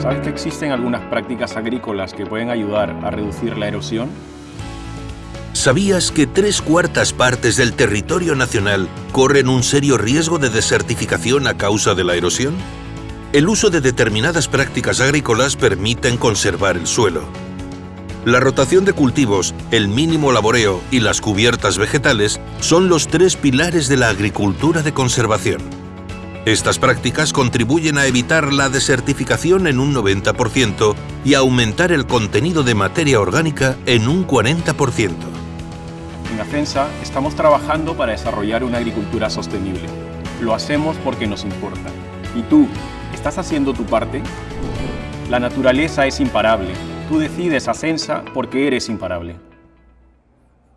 ¿Sabes que existen algunas prácticas agrícolas que pueden ayudar a reducir la erosión? ¿Sabías que tres cuartas partes del territorio nacional corren un serio riesgo de desertificación a causa de la erosión? El uso de determinadas prácticas agrícolas permiten conservar el suelo. La rotación de cultivos, el mínimo laboreo y las cubiertas vegetales son los tres pilares de la agricultura de conservación. Estas prácticas contribuyen a evitar la desertificación en un 90% y a aumentar el contenido de materia orgánica en un 40%. En Acensa estamos trabajando para desarrollar una agricultura sostenible. Lo hacemos porque nos importa. ¿Y tú, estás haciendo tu parte? La naturaleza es imparable. Tú decides Acensa porque eres imparable.